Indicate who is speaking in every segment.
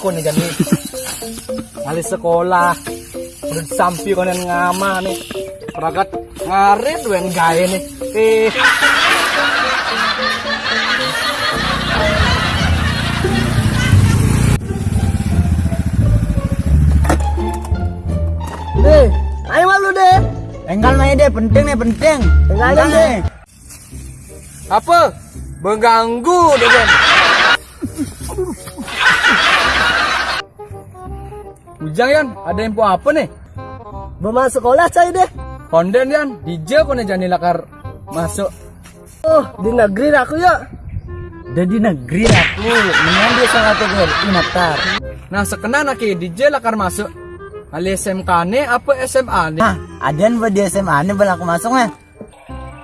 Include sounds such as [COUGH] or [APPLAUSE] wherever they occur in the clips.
Speaker 1: ko nih jadi Alis sekolah Udah sampi konen ngama nih Peragat ngarit wen gaya nih Eh
Speaker 2: Deh, ayo malu deh.
Speaker 3: Enggal main deh, penting nih penting.
Speaker 2: Enggal deh.
Speaker 1: apa? Mengganggu deh [LAUGHS] kan Ujang Yan, ada info apa nih?
Speaker 2: Bawa sekolah cai deh.
Speaker 1: Konden Yan, DJ ko nih jani lakar masuk
Speaker 2: Oh, di negeri aku ya.
Speaker 3: Udah di negeri aku, mendingan dia sangat tegur, inatar.
Speaker 1: Nah sekena nak DJ lakar masuk Ali SMK nih apa SMA nih?
Speaker 3: Nah, adian buat di SMA nih bala aku masuk nih.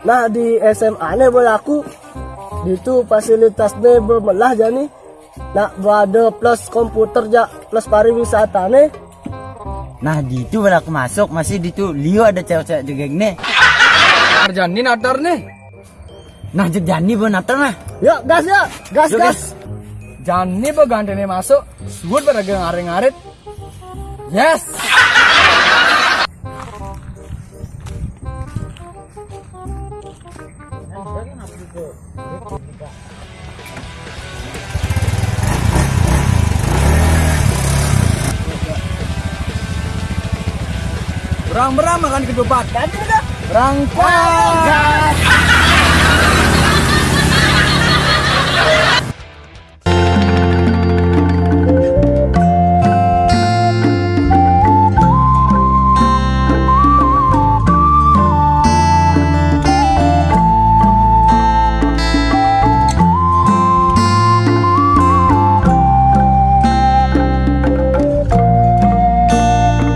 Speaker 2: Nah di SMA nih boleh aku itu fasilitasnya bemelah jani. Nak ada plus komputer ja. Plus pariwisata nih.
Speaker 3: Nah, di itu bala aku masuk, masih di itu Leo ada cewek-cewek juga nih.
Speaker 1: Arjani natar nih
Speaker 3: Nah, Jani buat natar nah.
Speaker 2: Yuk gas ya, gas
Speaker 3: Yuk,
Speaker 2: gas.
Speaker 1: Jani bagante nih masuk. Suut pada ngarit-ngarit. Yes Berang-berang makan ketupat
Speaker 2: Ganti udah.
Speaker 1: Berangkat